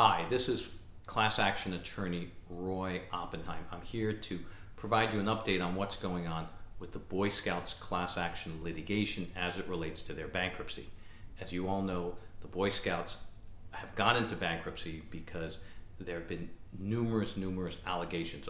Hi, this is class action attorney Roy Oppenheim. I'm here to provide you an update on what's going on with the Boy Scouts class action litigation as it relates to their bankruptcy. As you all know, the Boy Scouts have gone into bankruptcy because there have been numerous, numerous allegations.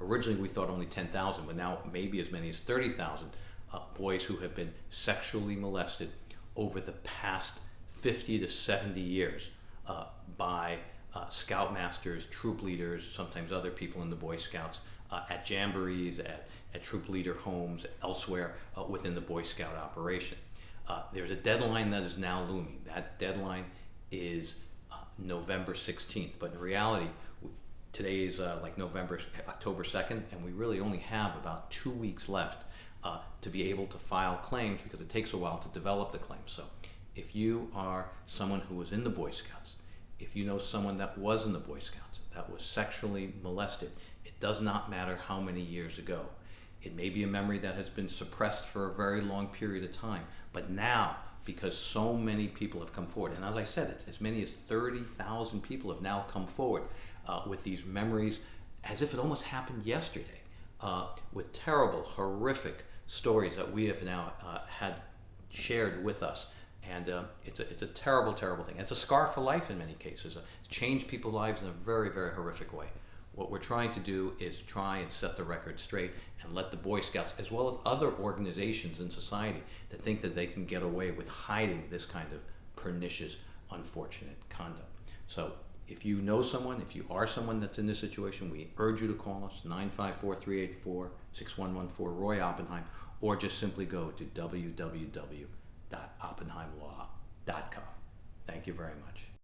Originally, we thought only 10,000, but now maybe as many as 30,000 uh, boys who have been sexually molested over the past 50 to 70 years uh, by uh, scoutmasters, troop leaders, sometimes other people in the Boy Scouts, uh, at jamborees, at, at troop leader homes, elsewhere uh, within the Boy Scout operation. Uh, there's a deadline that is now looming. That deadline is uh, November 16th, but in reality, today is uh, like November, October 2nd, and we really only have about two weeks left to be able to file claims because it takes a while to develop the claims. So if you are someone who was in the Boy Scouts, if you know someone that was in the Boy Scouts, that was sexually molested, it does not matter how many years ago. It may be a memory that has been suppressed for a very long period of time, but now, because so many people have come forward, and as I said, it's as many as 30,000 people have now come forward uh, with these memories as if it almost happened yesterday, uh, with terrible, horrific stories that we have now uh, had shared with us and uh, it's, a, it's a terrible, terrible thing. It's a scar for life in many cases. It's changed people's lives in a very, very horrific way. What we're trying to do is try and set the record straight and let the Boy Scouts, as well as other organizations in society, that think that they can get away with hiding this kind of pernicious, unfortunate conduct. So if you know someone, if you are someone that's in this situation, we urge you to call us, 954-384-6114, Roy Oppenheim, or just simply go to www www.oppenheimlaw.com. Thank you very much.